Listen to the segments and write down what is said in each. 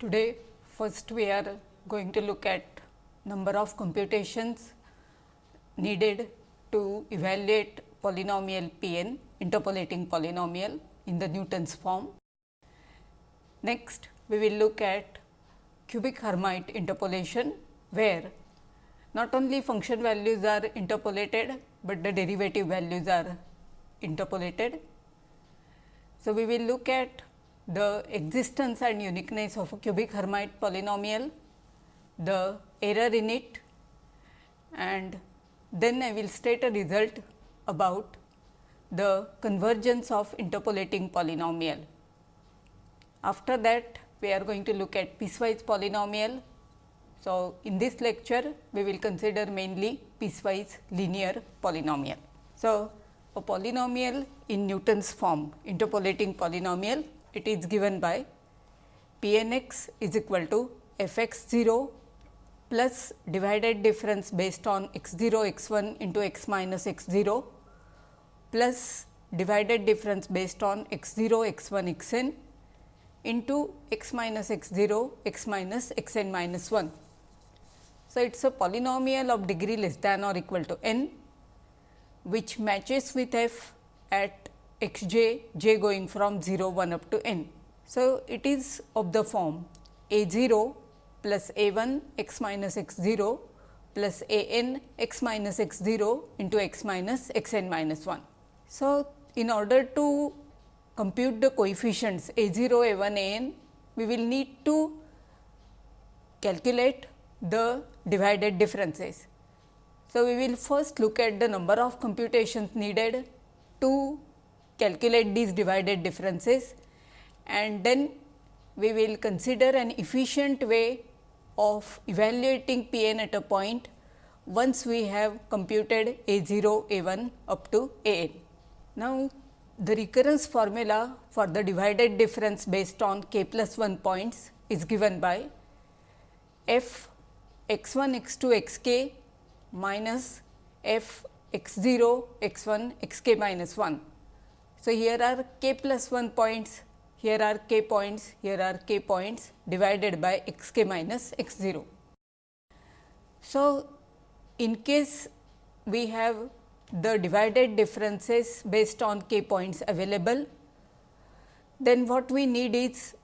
Today first we are going to look at number of computations needed to evaluate polynomial P n interpolating polynomial in the Newton's form. Next we will look at cubic Hermite interpolation where not only function values are interpolated, but the derivative values are interpolated. So, we will look at the existence and uniqueness of a cubic Hermite polynomial, the error in it and then I will state a result about the convergence of interpolating polynomial. After that we are going to look at piecewise polynomial. So, in this lecture we will consider mainly piecewise linear polynomial. So, a polynomial in Newton's form interpolating polynomial it is given by p n x is equal to f x 0 plus divided difference based on x 0 x 1 into x minus x 0 plus divided difference based on x 0 x 1 x n into x minus x 0 x minus x n minus 1. So, it is a polynomial of degree less than or equal to n which matches with f at x j j going from 0 1 up to n. So, it is of the form a 0 plus a 1 x minus x 0 plus a n x minus x 0 into x minus x n minus 1. So, in order to compute the coefficients a 0, a 1, a n, we will need to calculate the divided differences. So, we will first look at the number of computations needed to calculate these divided differences and then we will consider an efficient way of evaluating P n at a point once we have computed a 0, a 1 up to a n. Now, the recurrence formula for the divided difference based on k plus 1 points is given by f x 1 x 2 x k minus f x 0 x 1 x k minus 1. So, here are k plus 1 points, here are k points, here are k points divided by x k minus x 0. So, in case we have the divided differences based on k points available, then what we need is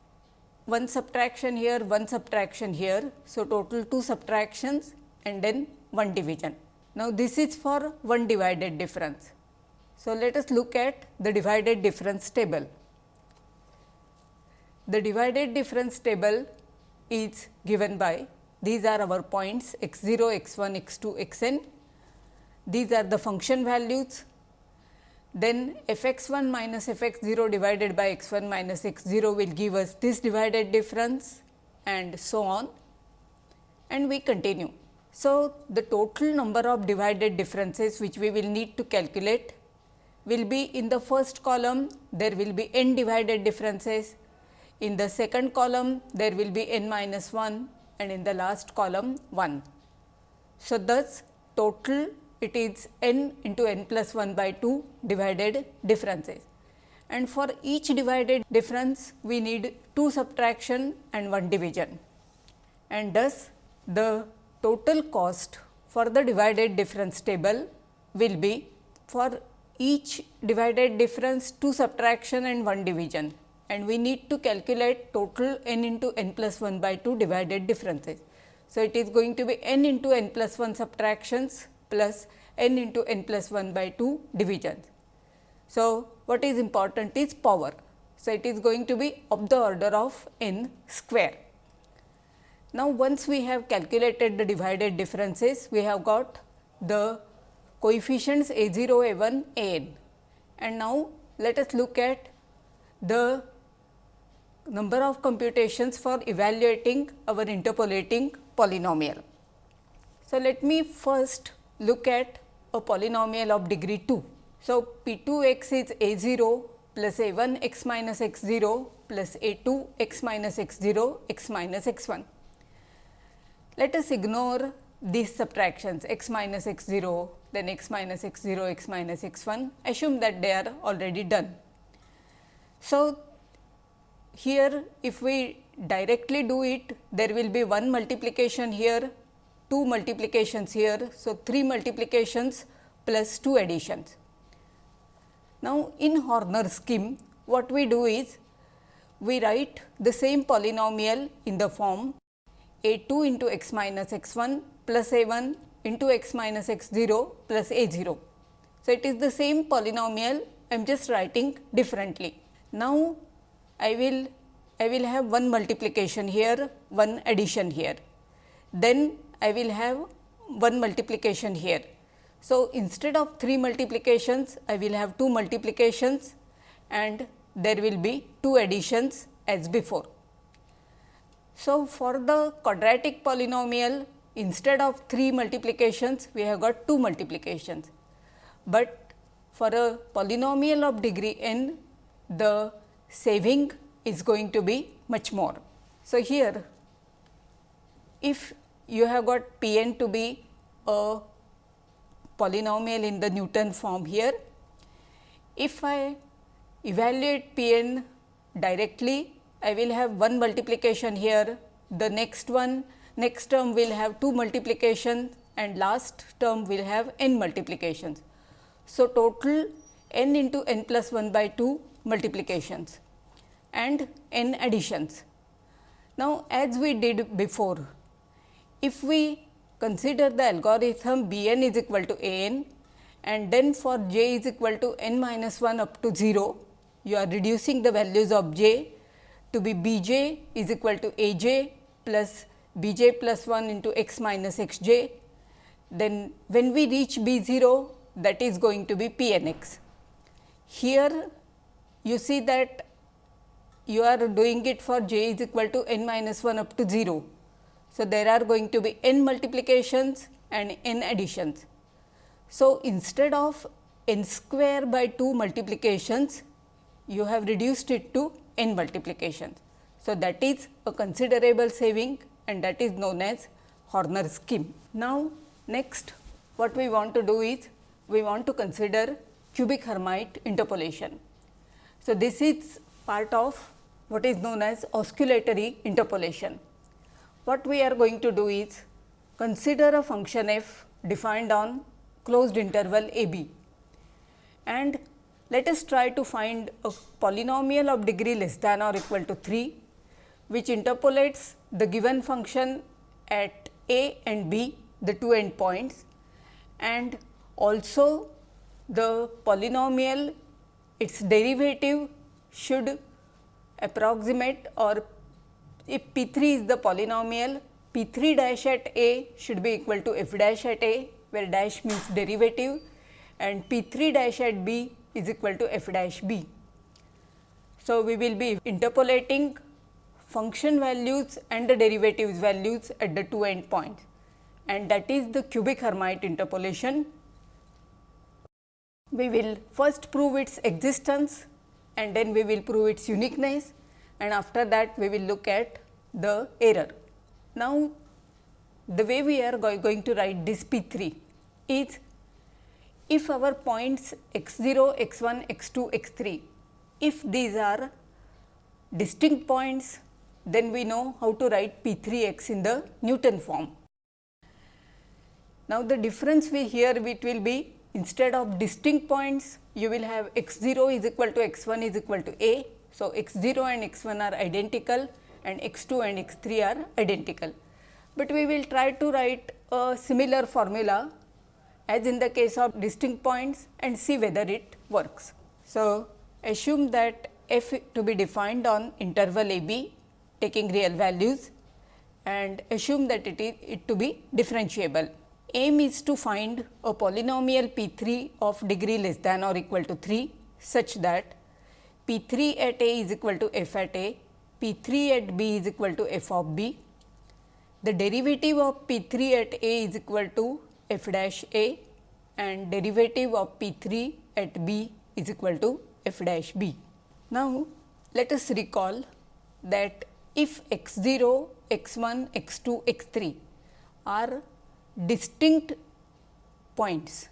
one subtraction here, one subtraction here. So, total two subtractions and then one division. Now, this is for one divided difference. So, let us look at the divided difference table. The divided difference table is given by these are our points x 0, x 1, x 2, x n. These are the function values. Then f x 1 minus f x 0 divided by x 1 minus x 0 will give us this divided difference and so on and we continue. So, the total number of divided differences which we will need to calculate will be in the first column there will be n divided differences, in the second column there will be n minus 1 and in the last column 1. So, thus total it is n into n plus 1 by 2 divided differences. And for each divided difference we need 2 subtraction and 1 division. And thus the total cost for the divided difference table will be for each divided difference 2 subtraction and 1 division and we need to calculate total n into n plus 1 by 2 divided differences. So, it is going to be n into n plus 1 subtractions plus n into n plus 1 by 2 divisions. So, what is important is power. So, it is going to be of the order of n square. Now, once we have calculated the divided differences, we have got the coefficients a 0, a 1, a n. And now, let us look at the number of computations for evaluating our interpolating polynomial. So, let me first look at a polynomial of degree 2. So, P 2 x is a 0 plus a 1 x minus x 0 plus a 2 x minus x 0 x minus x 1. Let us ignore these subtractions x minus x 0, then x minus x 0, x minus x 1, assume that they are already done. So, here if we directly do it, there will be one multiplication here, two multiplications here. So, 3 multiplications plus 2 additions. Now, in Horner scheme, what we do is, we write the same polynomial in the form a 2 into x minus x 1 plus a 1 into x minus x 0 plus a 0. So, it is the same polynomial I am just writing differently. Now, I will I will have one multiplication here, one addition here. Then I will have one multiplication here. So, instead of 3 multiplications, I will have 2 multiplications and there will be 2 additions as before. So, for the quadratic polynomial instead of 3 multiplications, we have got 2 multiplications, but for a polynomial of degree n, the saving is going to be much more. So, here if you have got p n to be a polynomial in the Newton form here, if I evaluate p n directly, I will have one multiplication here, the next one next term will have two multiplication and last term will have n multiplications. So, total n into n plus 1 by 2 multiplications and n additions. Now, as we did before, if we consider the algorithm B n is equal to A n and then for j is equal to n minus 1 up to 0, you are reducing the values of j to be B j is equal to A j plus B j plus 1 into x minus x j. Then when we reach B 0 that is going to be P n x. Here you see that you are doing it for j is equal to n minus 1 up to 0. So, there are going to be n multiplications and n additions. So, instead of n square by 2 multiplications, you have reduced it to n multiplications. So, that is a considerable saving and that is known as Horner scheme. Now, next what we want to do is we want to consider cubic Hermite interpolation. So, this is part of what is known as osculatory interpolation. What we are going to do is consider a function f defined on closed interval a b and let us try to find a polynomial of degree less than or equal to 3 which interpolates the given function at a and b the two end points and also the polynomial its derivative should approximate or if P 3 is the polynomial P 3 dash at A should be equal to f dash at A where dash means derivative and P 3 dash at B is equal to f dash B. So, we will be interpolating function values and the derivatives values at the two end points and that is the cubic Hermite interpolation. We will first prove its existence and then we will prove its uniqueness and after that we will look at the error. Now, the way we are going to write this P 3 is if our points x 0, x 1, x 2, x 3, if these are distinct points, then we know how to write P 3 x in the Newton form. Now, the difference we here it will be instead of distinct points you will have x 0 is equal to x 1 is equal to a. So, x 0 and x 1 are identical and x 2 and x 3 are identical, but we will try to write a similar formula as in the case of distinct points and see whether it works. So, assume that f to be defined on interval a b taking real values and assume that it is it to be differentiable aim is to find a polynomial P 3 of degree less than or equal to 3 such that P 3 at A is equal to f at A, P 3 at B is equal to f of B. The derivative of P 3 at A is equal to f dash A and derivative of P 3 at B is equal to f dash B. Now, let us recall that if x 0, x 1, x 2, x 3 are distinct points,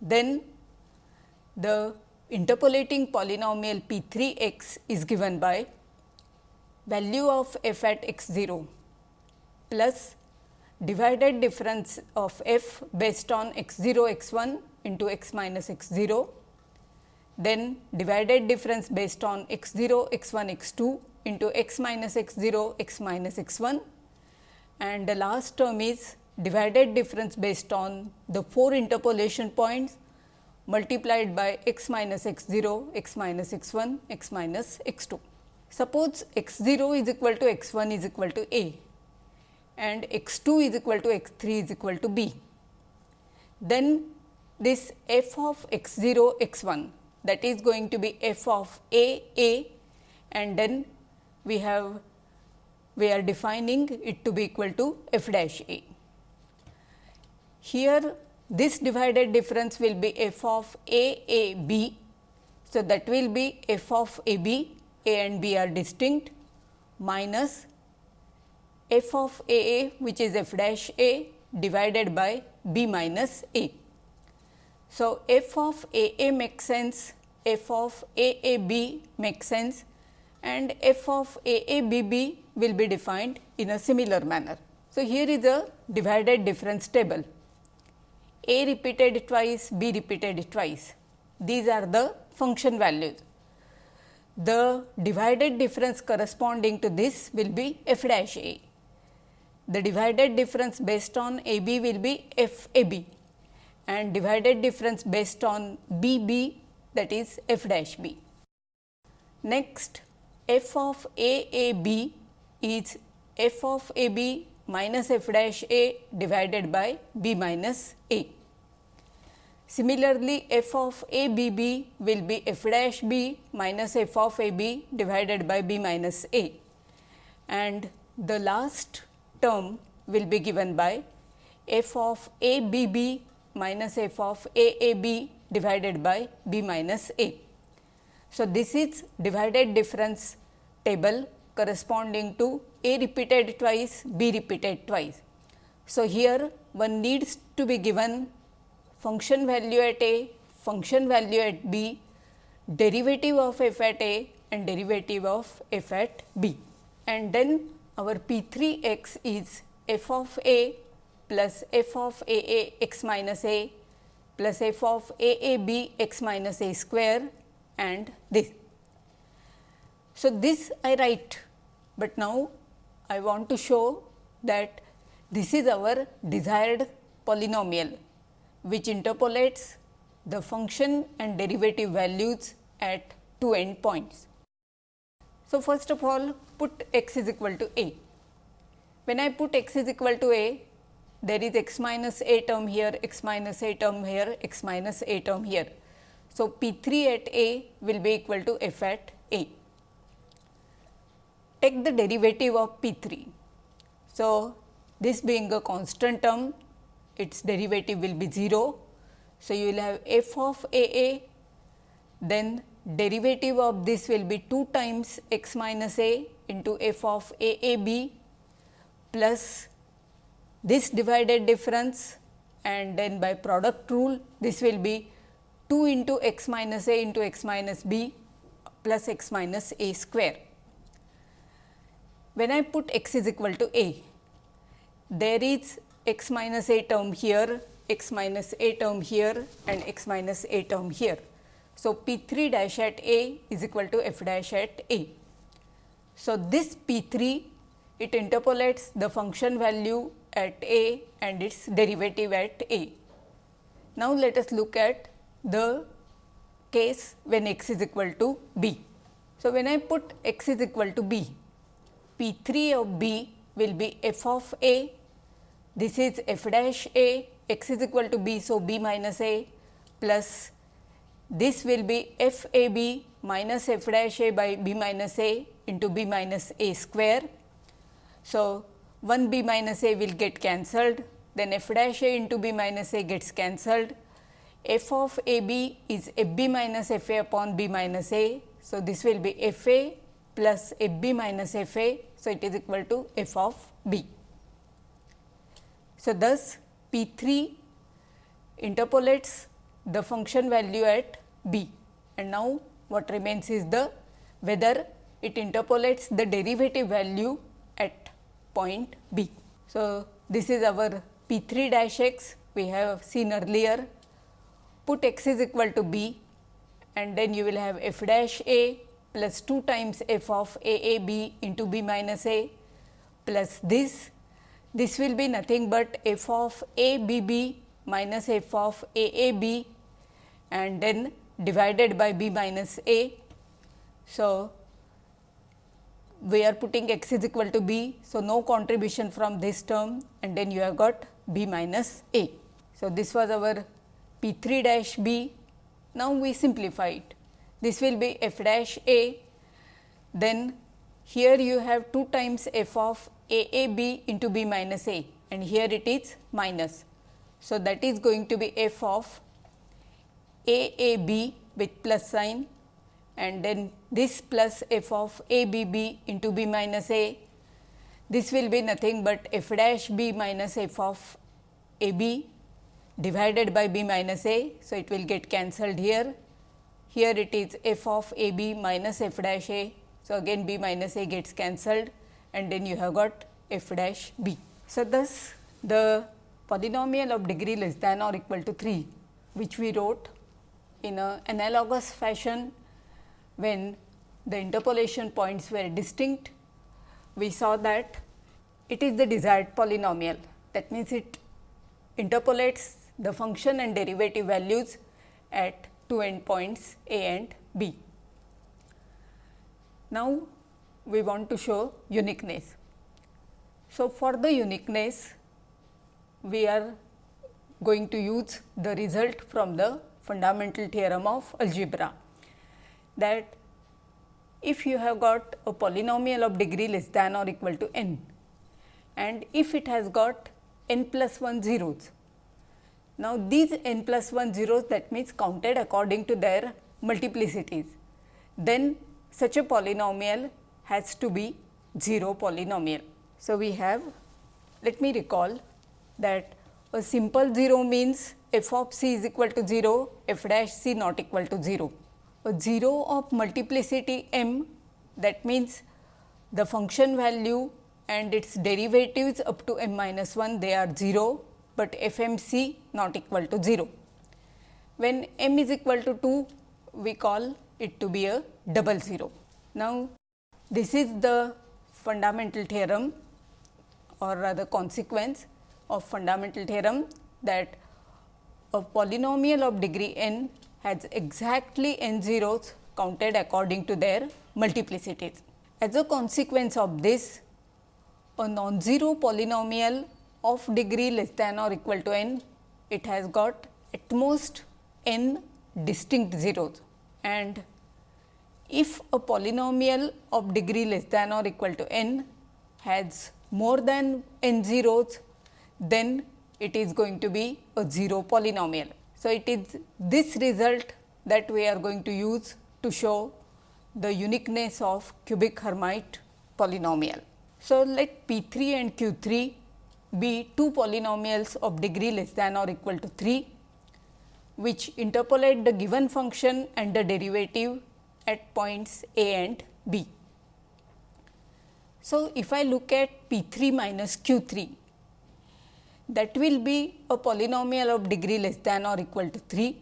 then the interpolating polynomial P 3 x is given by value of f at x 0 plus divided difference of f based on x 0 x 1 into x minus x 0, then divided difference based on x 0 x 1 x 2 into x minus x 0 x minus x 1 and the last term is divided difference based on the 4 interpolation points multiplied by x minus x 0, x minus x 1, x minus x 2. Suppose x 0 is equal to x 1 is equal to a and x 2 is equal to x 3 is equal to b. Then this f of x 0 x 1 that is going to be f of a a and then we have we are defining it to be equal to f dash a. Here this divided difference will be f of a a b. So, that will be f of a b, a and b are distinct minus f of a a which is f dash a divided by b minus a. So, f of a a makes sense, f of a a b makes sense and f of a a b b will be defined in a similar manner. So, here is a divided difference table. A repeated twice, B repeated twice. These are the function values. The divided difference corresponding to this will be f dash A. The divided difference based on A B will be f A B and divided difference based on B B that is f dash B. Next f of A A B is f of A B minus f dash A divided by B minus A. Similarly, f of a b b will be f dash b minus f of a b divided by b minus a and the last term will be given by f of a b b minus f of a a b divided by b minus a. So, this is divided difference table corresponding to a repeated twice, b repeated twice. So, here one needs to be given function value at a, function value at b, derivative of f at a and derivative of f at b. And then our P 3 x is f of a plus f of a a x minus a plus f of a a b x minus a square and this. So, this I write, but now I want to show that this is our desired polynomial which interpolates the function and derivative values at two end points. So, first of all put x is equal to a. When I put x is equal to a, there is x minus a term here, x minus a term here, x minus a term here. So, P 3 at a will be equal to f at a. Take the derivative of P 3. So, this being a constant term, its derivative will be 0. So, you will have f of a a, then derivative of this will be 2 times x minus a into f of a a b plus this divided difference and then by product rule this will be 2 into x minus a into x minus b plus x minus a square. When I put x is equal to a, there is x minus a term here, x minus a term here and x minus a term here. So, P 3 dash at a is equal to f dash at a. So, this P 3 it interpolates the function value at a and its derivative at a. Now, let us look at the case when x is equal to b. So, when I put x is equal to b, P 3 of b will be f of a, this is f dash a, x is equal to b. So, b minus a plus this will be f a b minus f dash a by b minus a into b minus a square. So, 1 b minus a will get cancelled, then f dash a into b minus a gets cancelled. F of a b is f b minus f a upon b minus a. So, this will be f a plus f b minus f a. So, it is equal to f of b. So, thus P 3 interpolates the function value at b and now what remains is the whether it interpolates the derivative value at point B. So, this is our P 3 dash x we have seen earlier put x is equal to b and then you will have f dash a plus 2 times f of a a b into b minus a plus this. This will be nothing but f of a b b minus f of a a b and then divided by b minus a. So, we are putting x is equal to b. So, no contribution from this term and then you have got b minus a. So, this was our P 3 dash b. Now, we simplify it. This will be f dash a, then here you have 2 times f of a a b into b minus a and here it is minus. So, that is going to be f of a a b with plus sign and then this plus f of a b b into b minus a. This will be nothing but f dash b minus f of a b divided by b minus a. So, it will get cancelled here. Here it is f of a b minus f dash a. So, again b minus a gets cancelled and then you have got f dash b. So, thus the polynomial of degree less than or equal to 3 which we wrote in a analogous fashion when the interpolation points were distinct, we saw that it is the desired polynomial. That means, it interpolates the function and derivative values at two endpoints a and b. Now, we want to show uniqueness. So, for the uniqueness we are going to use the result from the fundamental theorem of algebra that if you have got a polynomial of degree less than or equal to n and if it has got n plus 1 zeros now, these n plus 1 zeros that means counted according to their multiplicities, then such a polynomial has to be 0 polynomial. So, we have let me recall that a simple 0 means f of c is equal to 0, f dash c not equal to 0. A 0 of multiplicity m that means the function value and its derivatives up to m minus 1 they are 0 but f m c not equal to 0. When m is equal to 2, we call it to be a double 0. Now, this is the fundamental theorem or rather consequence of fundamental theorem that a polynomial of degree n has exactly n zeros counted according to their multiplicities. As a consequence of this, a non-zero polynomial of degree less than or equal to n, it has got at most n distinct zeros and if a polynomial of degree less than or equal to n has more than n zeros, then it is going to be a 0 polynomial. So, it is this result that we are going to use to show the uniqueness of cubic Hermite polynomial. So, let P 3 and Q 3 be two polynomials of degree less than or equal to 3, which interpolate the given function and the derivative at points a and b. So, if I look at p 3 minus q 3, that will be a polynomial of degree less than or equal to 3,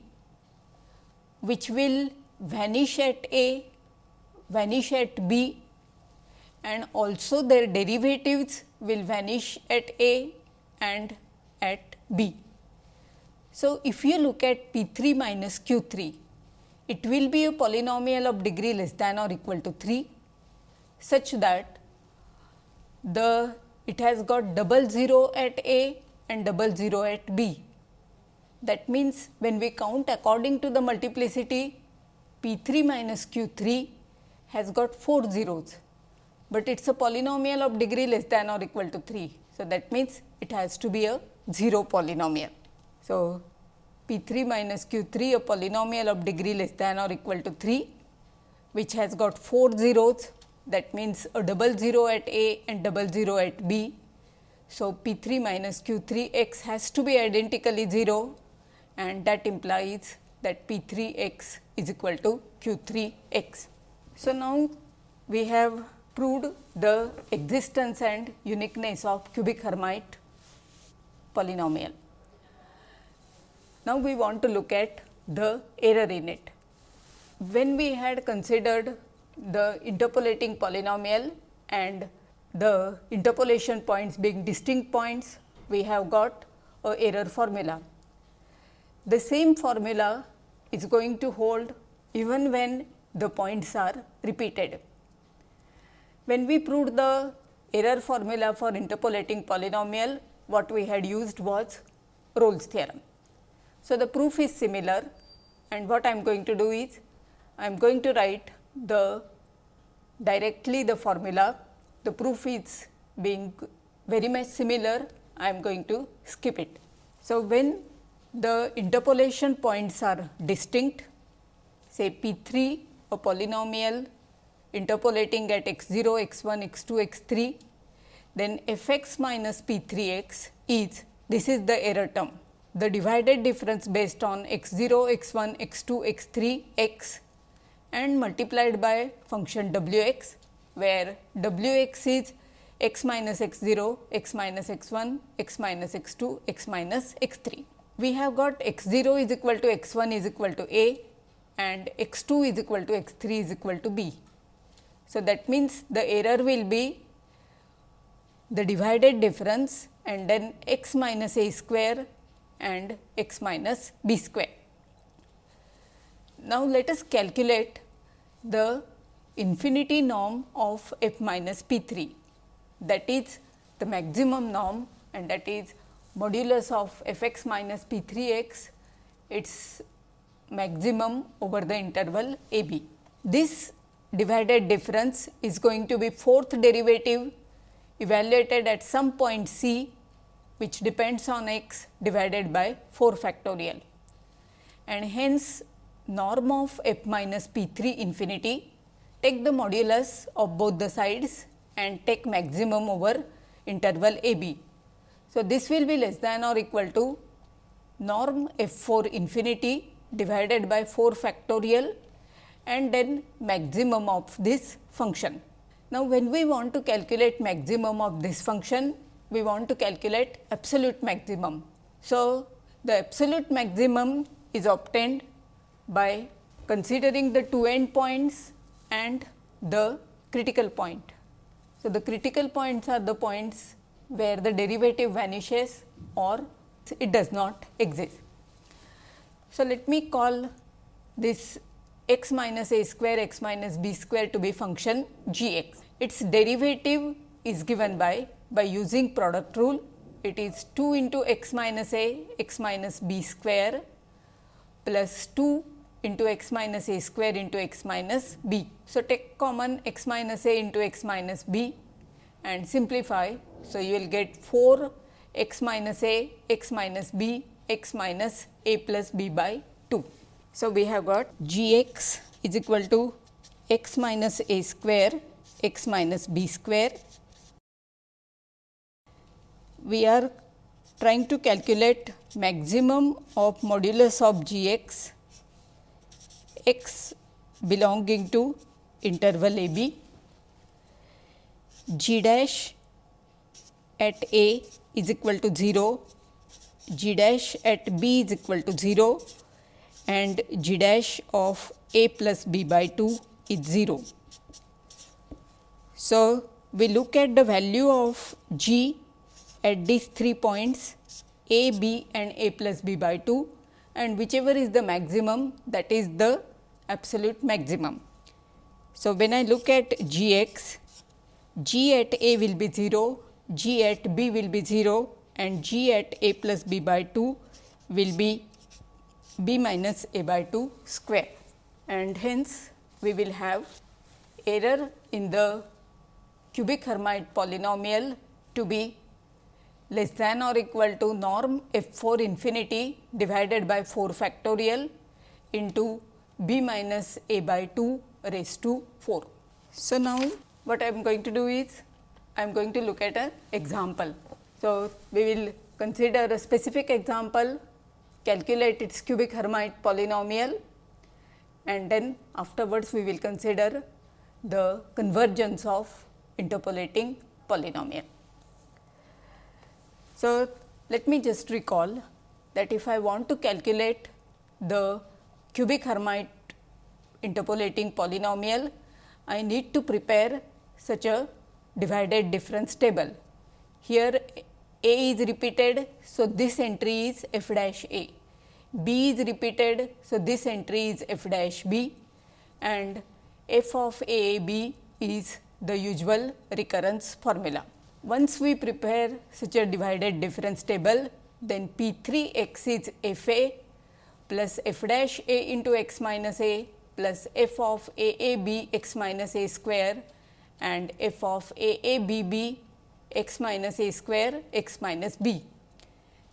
which will vanish at a, vanish at b and also their derivatives will vanish at A and at B. So, if you look at P 3 minus Q 3, it will be a polynomial of degree less than or equal to 3, such that the it has got double 0 at A and double 0 at B. That means, when we count according to the multiplicity P 3 minus Q 3 has got 4 zeros but it is a polynomial of degree less than or equal to 3. So, that means it has to be a 0 polynomial. So, P 3 minus Q 3 a polynomial of degree less than or equal to 3, which has got 4 zeros that means a double 0 at A and double 0 at B. So, P 3 minus Q 3 x has to be identically 0 and that implies that P 3 x is equal to Q 3 x. So, now we have proved the existence and uniqueness of cubic Hermite polynomial. Now, we want to look at the error in it. When we had considered the interpolating polynomial and the interpolation points being distinct points, we have got a error formula. The same formula is going to hold even when the points are repeated. When we proved the error formula for interpolating polynomial, what we had used was Rolle's theorem. So, the proof is similar and what I am going to do is I am going to write the directly the formula, the proof is being very much similar, I am going to skip it. So, when the interpolation points are distinct, say P 3 a polynomial interpolating at x 0, x 1, x 2, x 3, then f x minus P 3 x is this is the error term. The divided difference based on x 0, x 1, x 2, x 3, x and multiplied by function w x, where w x is x minus x 0, x minus x 1, x minus x 2, x minus x 3. We have got x 0 is equal to x 1 is equal to a and x 2 is equal to x 3 is equal to b. So, that means the error will be the divided difference and then x minus a square and x minus b square. Now, let us calculate the infinity norm of f minus p 3 that is the maximum norm and that is modulus of f x minus p 3 x its maximum over the interval a b. This divided difference is going to be fourth derivative evaluated at some point c which depends on x divided by 4 factorial and hence norm of f minus p 3 infinity take the modulus of both the sides and take maximum over interval a b. So, this will be less than or equal to norm f 4 infinity divided by 4 factorial and then maximum of this function. Now, when we want to calculate maximum of this function, we want to calculate absolute maximum. So, the absolute maximum is obtained by considering the two end points and the critical point. So, the critical points are the points where the derivative vanishes or it does not exist. So, let me call this x minus a square x minus b square to be function g x. Its derivative is given by by using product rule it is 2 into x minus a x minus b square plus 2 into x minus a square into x minus b. So, take common x minus a into x minus b and simplify. So, you will get 4 x minus a x minus b x minus a plus b by 2. So, we have got g x is equal to x minus a square x minus b square. We are trying to calculate maximum of modulus of g x x belonging to interval a b g dash at a is equal to 0 g dash at b is equal to 0 and g dash of a plus b by 2 is 0. So, we look at the value of g at these three points a, b and a plus b by 2 and whichever is the maximum that is the absolute maximum. So, when I look at g x, g at a will be 0, g at b will be 0 and g at a plus b by 2 will be b minus a by 2 square and hence we will have error in the cubic Hermite polynomial to be less than or equal to norm f 4 infinity divided by 4 factorial into b minus a by 2 raised to 4. So, now what I am going to do is I am going to look at an example. So, we will consider a specific example, calculate its cubic Hermite polynomial and then afterwards we will consider the convergence of interpolating polynomial. So, let me just recall that if I want to calculate the cubic Hermite interpolating polynomial, I need to prepare such a divided difference table. Here A is repeated, so this entry is f dash A. B is repeated, so this entry is f dash B and f of A B is the usual recurrence formula. Once we prepare such a divided difference table, then P 3 x is f a plus f dash a into x minus a plus f of a a b x minus a square and f of a a b b x minus a square x minus b.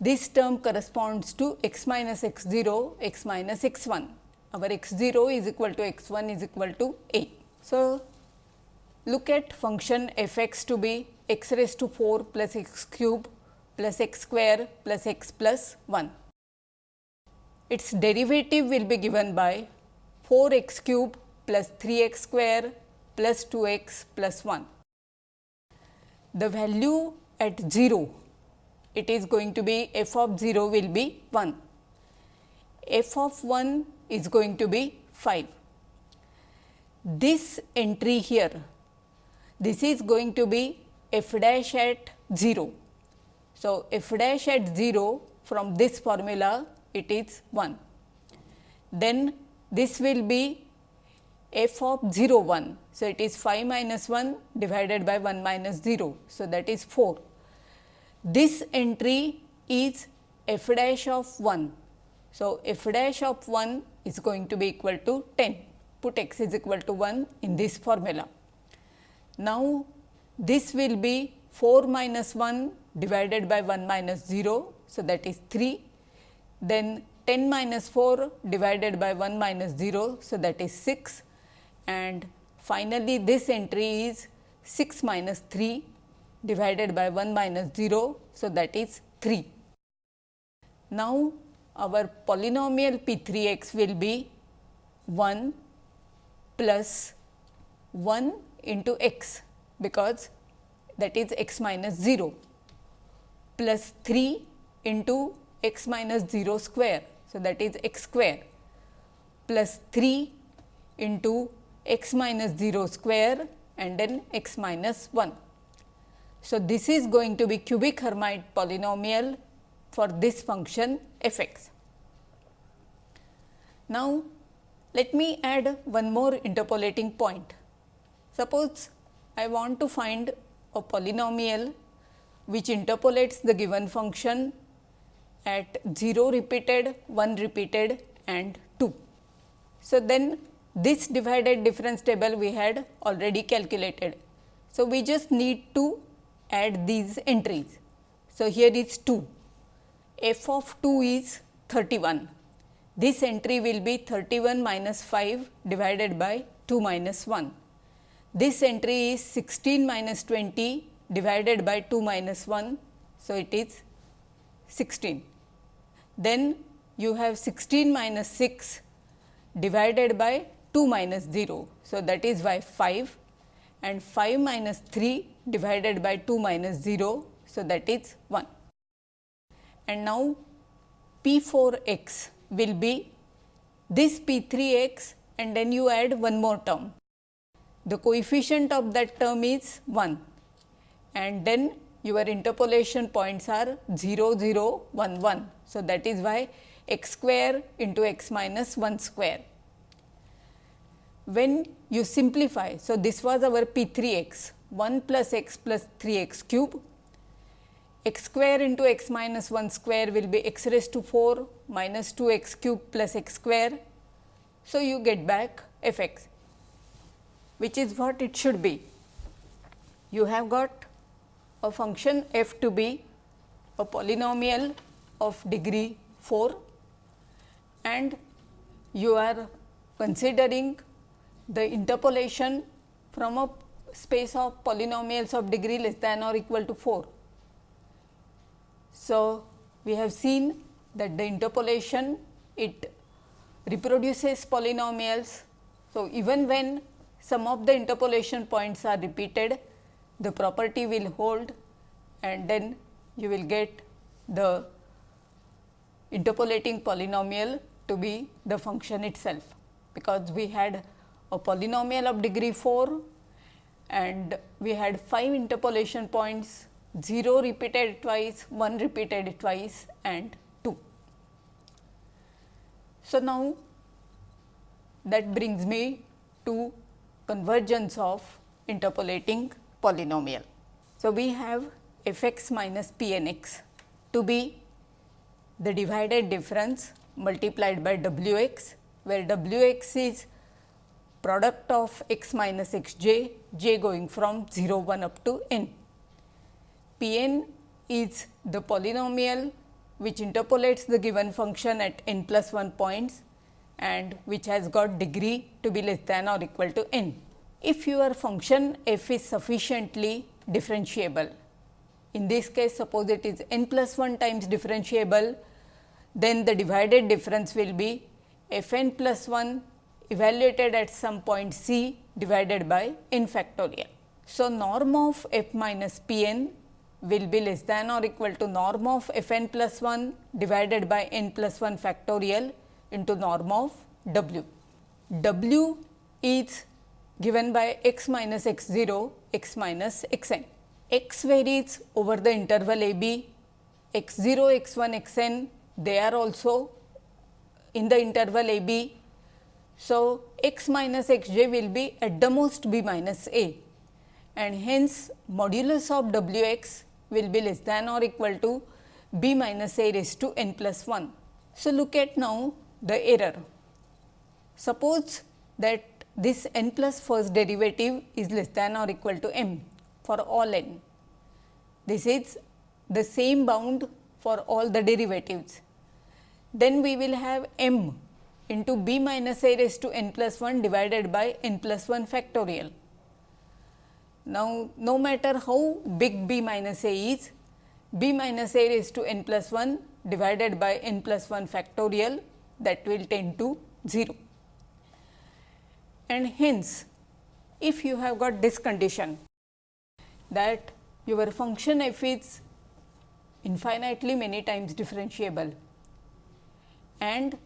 This term corresponds to x minus x 0 x minus x 1. Our x 0 is equal to x 1 is equal to a. So, look at function f x to be x raised to 4 plus x cube plus x square plus x plus 1. Its derivative will be given by 4 x cube plus 3 x square plus 2 x plus 1. The value at 0, it is going to be f of 0 will be 1, f of 1 is going to be 5. This entry here, this is going to be f dash at 0. So, f dash at 0 from this formula it is 1. Then this will be f of 0 1. So, it is 5 minus 1 divided by 1 minus 0. So, that is 4. This entry is f dash of 1. So, f dash of 1 is going to be equal to 10. Put x is equal to 1 in this formula. Now, this will be 4 minus 1 divided by 1 minus 0. So, that is 3. Then 10 minus 4 divided by 1 minus 0. So, that is 6 and finally, this entry is 6 minus 3 divided by 1 minus 0. So, that is 3. Now, our polynomial P 3 x will be 1 plus 1 into x because that is x minus 0 plus 3 into x minus 0 square. So, that is x square plus 3 into x minus 0 square and then x minus 1. So, this is going to be cubic Hermite polynomial for this function f x. Now, let me add one more interpolating point. Suppose I want to find a polynomial which interpolates the given function at 0 repeated, 1 repeated and 2. So, then this divided difference table we had already calculated. So, we just need to add these entries. So, here is 2, f of 2 is 31. This entry will be 31 minus 5 divided by 2 minus 1. This entry is 16 minus 20 divided by 2 minus 1. So, it is 16. Then you have 16 minus 6 divided by 2 minus 0. So, that is why 5 and 5 minus 3 divided by 2 minus 0. So, that is 1. And now, P 4 x will be this P 3 x and then you add one more term. The coefficient of that term is 1 and then your interpolation points are 0 0 1 1. So, that is why x square into x minus 1 square. When you simplify, so this was our p 3 x 1 plus x plus 3 x cube x square into x minus 1 square will be x raised to 4 minus 2 x cube plus x square. So, you get back f x which is what it should be. You have got a function f to be a polynomial of degree 4 and you are considering the interpolation from a space of polynomials of degree less than or equal to 4. So, we have seen that the interpolation it reproduces polynomials. So, even when some of the interpolation points are repeated, the property will hold and then you will get the interpolating polynomial to be the function itself, because we had a polynomial of degree 4 and we had 5 interpolation points 0 repeated twice, 1 repeated twice and 2. So, now that brings me to convergence of interpolating polynomial. So, we have f x minus p n x to be the divided difference multiplied by w x, where w x is product of x minus x j, j going from 0 1 up to n. P n is the polynomial which interpolates the given function at n plus 1 points and which has got degree to be less than or equal to n. If your function f is sufficiently differentiable, in this case suppose it is n plus 1 times differentiable, then the divided difference will be f n plus 1 evaluated at some point c divided by n factorial. So, norm of f minus p n will be less than or equal to norm of f n plus 1 divided by n plus 1 factorial into norm of w. w is given by x minus x 0, x minus x n. x varies over the interval a b, x 0, x 1, x n they are also in the interval a b. So, x minus x j will be at the most b minus a and hence modulus of w x will be less than or equal to b minus a raised to n plus 1. So, look at now the error. Suppose that this n plus first derivative is less than or equal to m for all n. This is the same bound for all the derivatives. Then we will have m into b minus a raised to n plus 1 divided by n plus 1 factorial. Now, no matter how big b minus a is, b minus a raised to n plus 1 divided by n plus 1 factorial that will tend to 0. And hence, if you have got this condition that your function f is infinitely many times differentiable and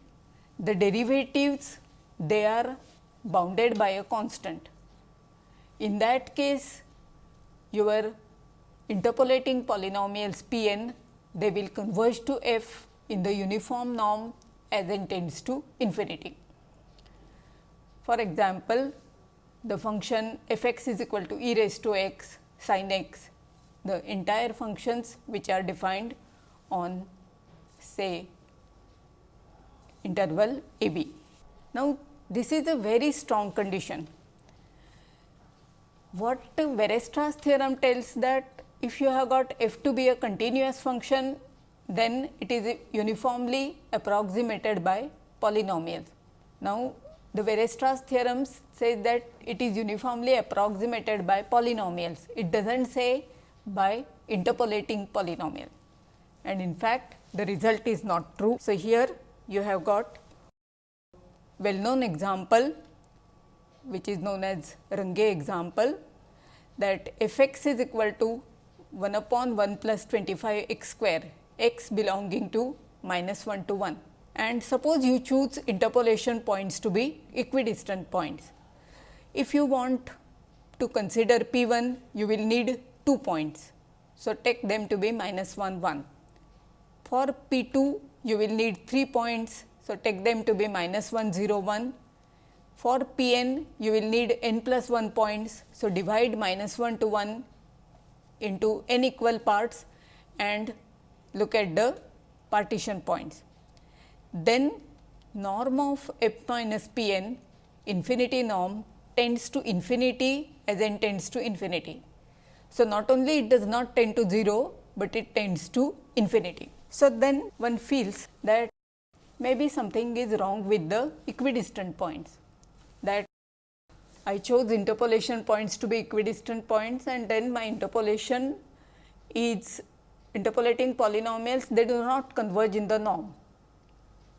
the derivatives they are bounded by a constant. In that case, your interpolating polynomials p n they will converge to f in the uniform norm as n tends to infinity. For example, the function f x is equal to e raised to x sin x, the entire functions which are defined on say interval a b. Now, this is a very strong condition. What Weierstrass theorem tells that if you have got f to be a continuous function, then it is uniformly approximated by polynomials. Now, the Weierstrass theorem says that it is uniformly approximated by polynomials. It does not say by interpolating polynomial and in fact, the result is not true. So, here you have got well known example which is known as Runge example that f x is equal to 1 upon 1 plus 25 x square x belonging to minus 1 to 1 and suppose you choose interpolation points to be equidistant points. If you want to consider P 1 you will need 2 points. So, take them to be minus 1 1. For P 2 you will need 3 points. So, take them to be minus 1 0 1. For P n you will need n plus 1 points. So, divide minus 1 to 1 into n equal parts and look at the partition points. Then norm of f minus p n infinity norm tends to infinity as n tends to infinity. So, not only it does not tend to 0, but it tends to infinity. So, then one feels that maybe something is wrong with the equidistant points that I chose interpolation points to be equidistant points and then my interpolation is interpolating polynomials they do not converge in the norm.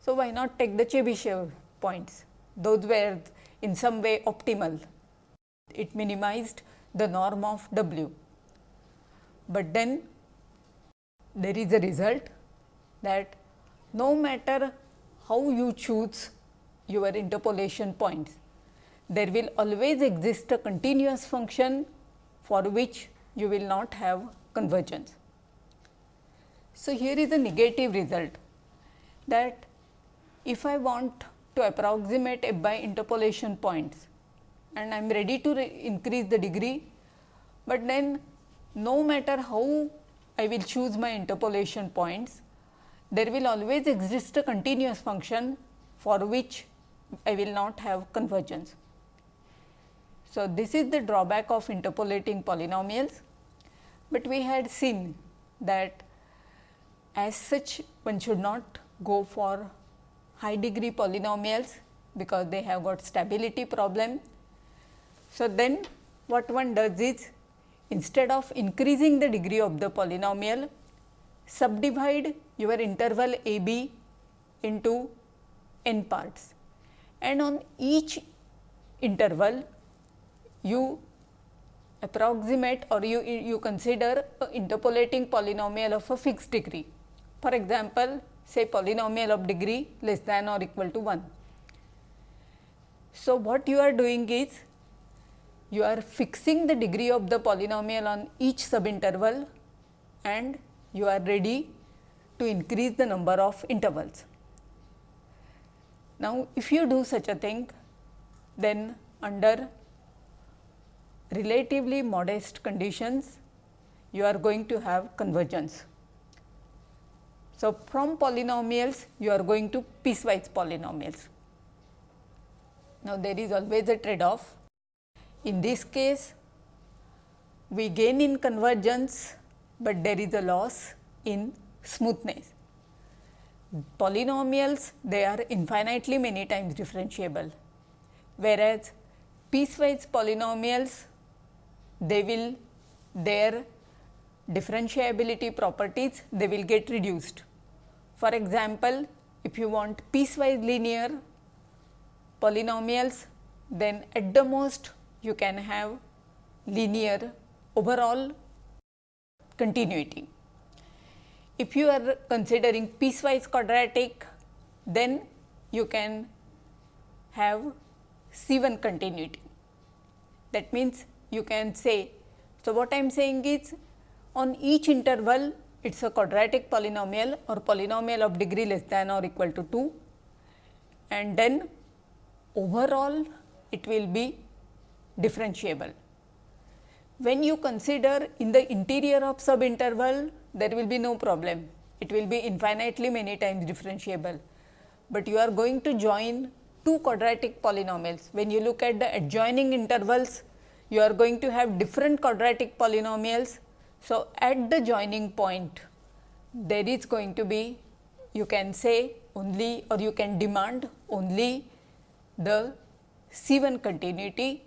So, why not take the Chebyshev points those were in some way optimal it minimized the norm of W. But then there is a result that no matter how you choose your interpolation points, there will always exist a continuous function for which you will not have convergence. So, here is a negative result that if I want to approximate f by interpolation points and I am ready to increase the degree, but then no matter how I will choose my interpolation points, there will always exist a continuous function for which I will not have convergence. So, this is the drawback of interpolating polynomials, but we had seen that as such one should not go for high degree polynomials because they have got stability problem. So, then what one does is instead of increasing the degree of the polynomial, subdivide your interval a b into n parts and on each interval you approximate or you, you consider interpolating polynomial of a fixed degree. For example, say polynomial of degree less than or equal to 1. So, what you are doing is you are fixing the degree of the polynomial on each subinterval and you are ready to increase the number of intervals. Now, if you do such a thing, then under relatively modest conditions, you are going to have convergence. So, from polynomials you are going to piecewise polynomials. Now, there is always a trade off. In this case, we gain in convergence, but there is a loss in smoothness. Polynomials they are infinitely many times differentiable, whereas piecewise polynomials they will their differentiability properties they will get reduced. For example, if you want piecewise linear polynomials, then at the most you can have linear overall continuity. If you are considering piecewise quadratic, then you can have C1 continuity. That means, you can say, so what I am saying is on each interval it is a quadratic polynomial or polynomial of degree less than or equal to 2 and then overall it will be differentiable. When you consider in the interior of subinterval there will be no problem, it will be infinitely many times differentiable, but you are going to join two quadratic polynomials. When you look at the adjoining intervals you are going to have different quadratic polynomials so, at the joining point there is going to be you can say only or you can demand only the C 1 continuity.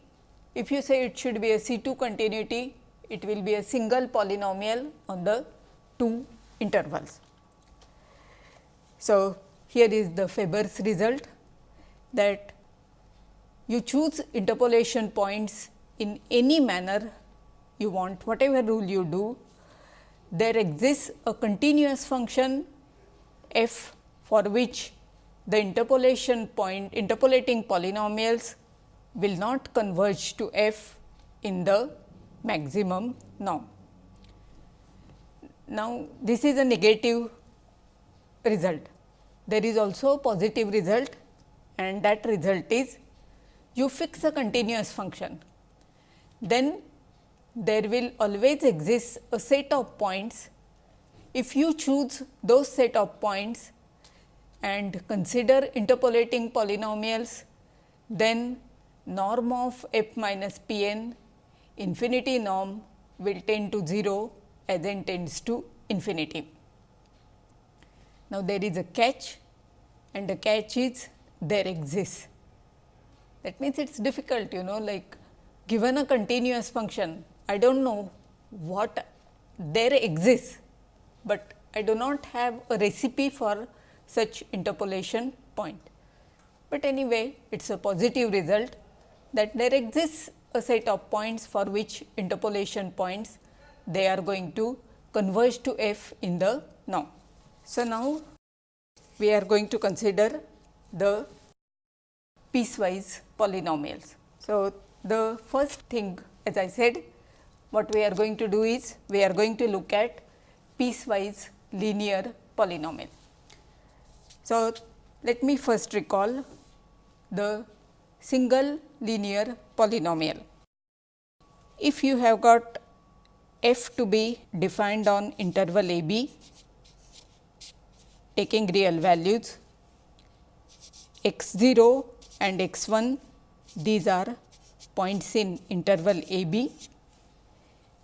If you say it should be a C 2 continuity, it will be a single polynomial on the two intervals. So, here is the Faber's result that you choose interpolation points in any manner you want whatever rule you do, there exists a continuous function f for which the interpolation point interpolating polynomials will not converge to f in the maximum norm. Now, this is a negative result. There is also a positive result and that result is you fix a continuous function. Then there will always exist a set of points. If you choose those set of points and consider interpolating polynomials, then norm of f minus p n infinity norm will tend to 0 as n tends to infinity. Now, there is a catch and the catch is there exists. That means, it is difficult you know like given a continuous function I do not know what there exists, but I do not have a recipe for such interpolation point. But anyway, it is a positive result that there exists a set of points for which interpolation points they are going to converge to f in the norm. So, now we are going to consider the piecewise polynomials. So, the first thing as I said what we are going to do is we are going to look at piecewise linear polynomial. So, let me first recall the single linear polynomial. If you have got f to be defined on interval a b taking real values x 0 and x 1 these are points in interval a b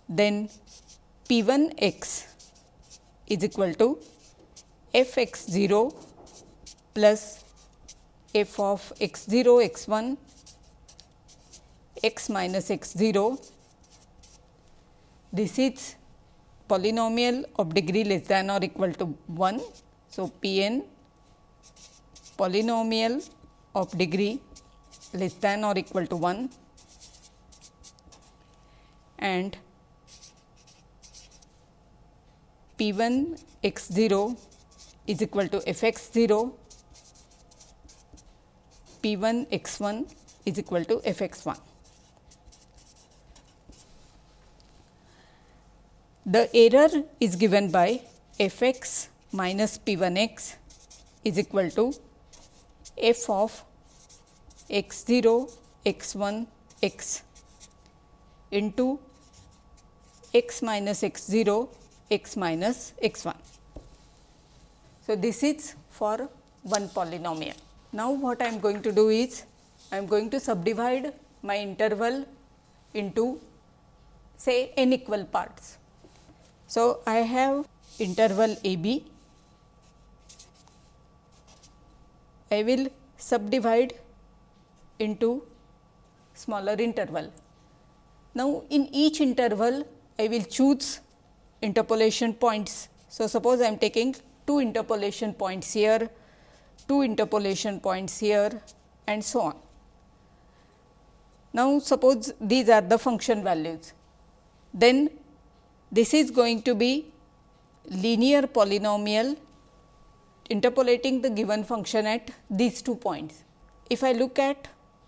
then p 1 x is equal to f x 0 plus f of x 0 x 1 x minus x 0. This is polynomial of degree less than or equal to 1. So, P n polynomial of degree less than or equal to 1 and P 1 x 0 is equal to f x 0 P 1 x 1 is equal to f x 1. The error is given by f x minus p 1 x is equal to f of x 0 x 1 x into x minus x 0 x minus x 1. So, this is for one polynomial. Now, what I am going to do is I am going to subdivide my interval into say n equal parts. So, I have interval a b, I will subdivide into smaller interval. Now, in each interval I will choose interpolation points. So, suppose I am taking two interpolation points here, two interpolation points here and so on. Now, suppose these are the function values, then this is going to be linear polynomial interpolating the given function at these two points. If I look at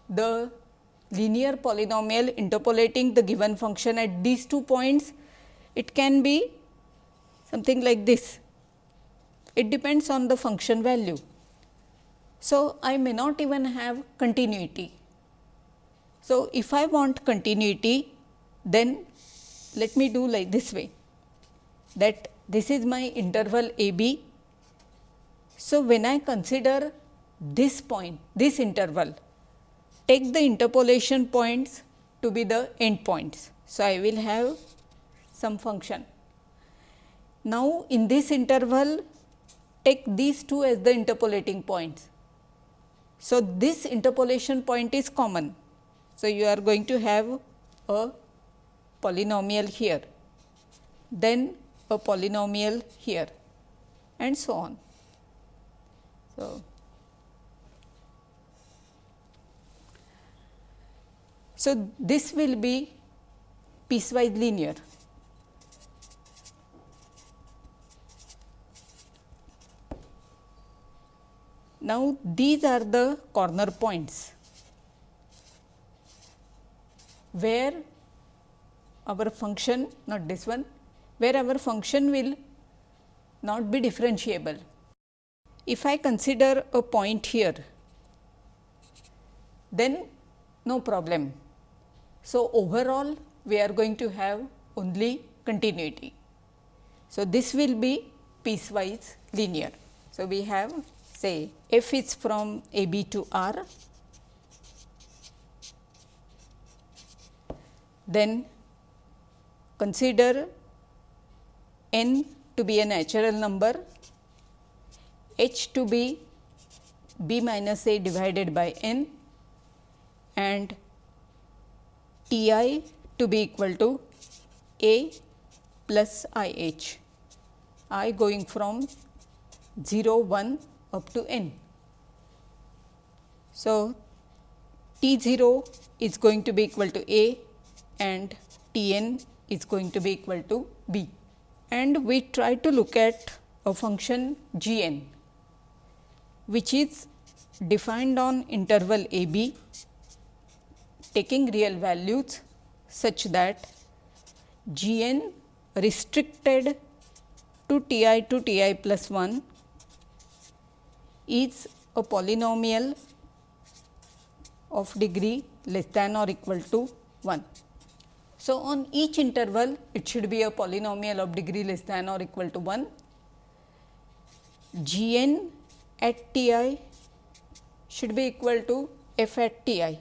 the linear polynomial interpolating the given function at these two points, it can be something like this. It depends on the function value. So, I may not even have continuity. So, if I want continuity, then let me do like this way that this is my interval a b. So, when I consider this point this interval take the interpolation points to be the end points. So, I will have some function. Now, in this interval take these two as the interpolating points. So, this interpolation point is common. So, you are going to have a polynomial here, then a polynomial here and so on. So, so this will be piecewise linear. Now, these are the corner points where our function not this one where our function will not be differentiable. If I consider a point here then no problem. So, overall we are going to have only continuity. So, this will be piecewise linear. So, we have say f is from a b to r. Then Consider n to be a natural number, h to be b minus a divided by n and T i to be equal to a plus i h, i going from 0 1 up to n. So, T 0 is going to be equal to A and T n is going to be equal to B. And we try to look at a function g n which is defined on interval a b taking real values such that g n restricted to t i to t i plus 1 is a polynomial of degree less than or equal to 1. So, on each interval it should be a polynomial of degree less than or equal to 1. g n at t i should be equal to f at t i,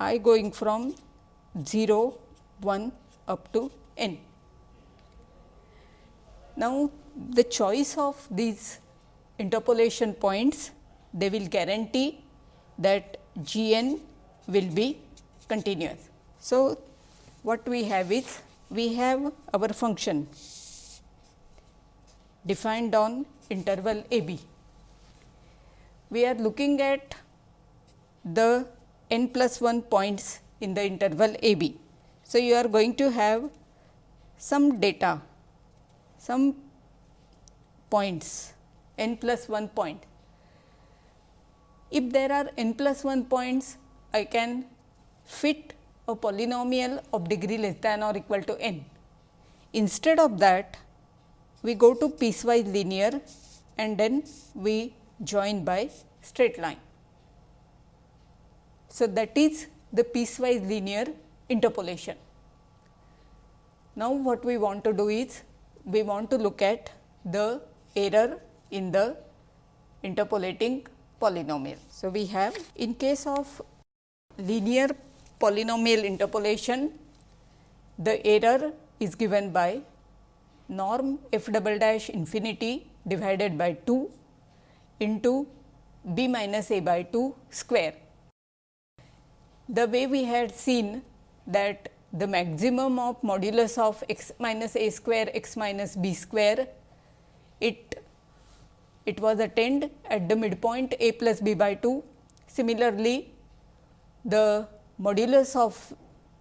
i going from 0, 1 up to n. Now, the choice of these interpolation points they will guarantee that g n will be continuous. So, what we have is we have our function defined on interval a b. We are looking at the n plus 1 points in the interval a b. So, you are going to have some data, some points n plus 1 point. If there are n plus 1 points, I can fit a polynomial of degree less than or equal to n. Instead of that, we go to piecewise linear and then we join by straight line. So, that is the piecewise linear interpolation. Now, what we want to do is we want to look at the error in the interpolating polynomial. So, we have in case of linear polynomial interpolation, the error is given by norm f double dash infinity divided by 2 into b minus a by 2 square. The way we had seen that the maximum of modulus of x minus a square x minus b square, it, it was attained at the midpoint a plus b by 2. Similarly, the modulus of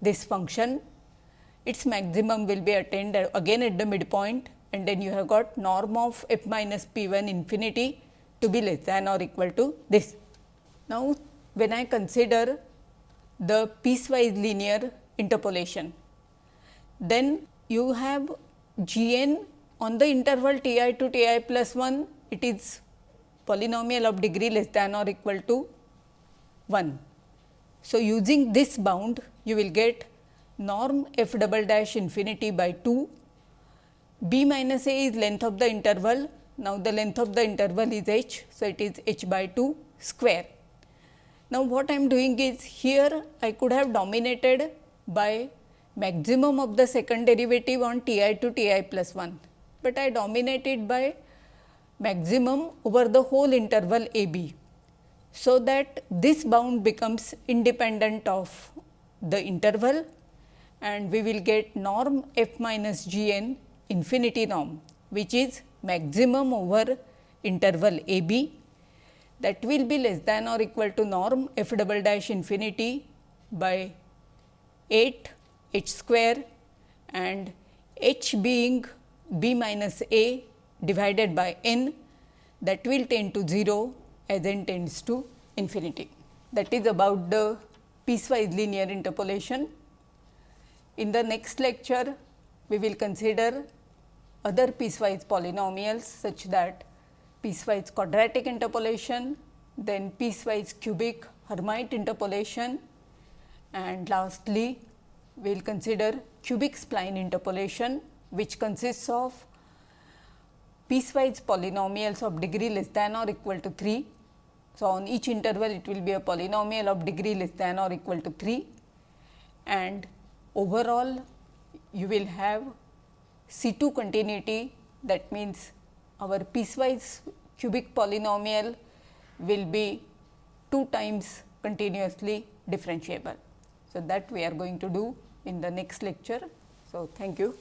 this function its maximum will be attained again at the midpoint and then you have got norm of f minus p 1 infinity to be less than or equal to this. Now, when I consider the piecewise linear interpolation, then you have g n on the interval t i to t i plus 1, it is polynomial of degree less than or equal to 1. So, using this bound you will get norm f double dash infinity by 2, b minus a is length of the interval. Now, the length of the interval is h. So, it is h by 2 square. Now, what I am doing is here I could have dominated by maximum of the second derivative on t i to t i plus 1, but I dominated by maximum over the whole interval a b. So, that this bound becomes independent of the interval and we will get norm f minus g n infinity norm which is maximum over interval a b that will be less than or equal to norm f double dash infinity by 8 h square and h being b minus a divided by n that will tend to 0 as n tends to infinity. That is about the piecewise linear interpolation in the next lecture, we will consider other piecewise polynomials such that piecewise quadratic interpolation, then piecewise cubic Hermite interpolation and lastly, we will consider cubic spline interpolation which consists of piecewise polynomials of degree less than or equal to 3. So, on each interval it will be a polynomial of degree less than or equal to 3 and overall you will have C 2 continuity that means our piecewise cubic polynomial will be 2 times continuously differentiable. So, that we are going to do in the next lecture. So, thank you.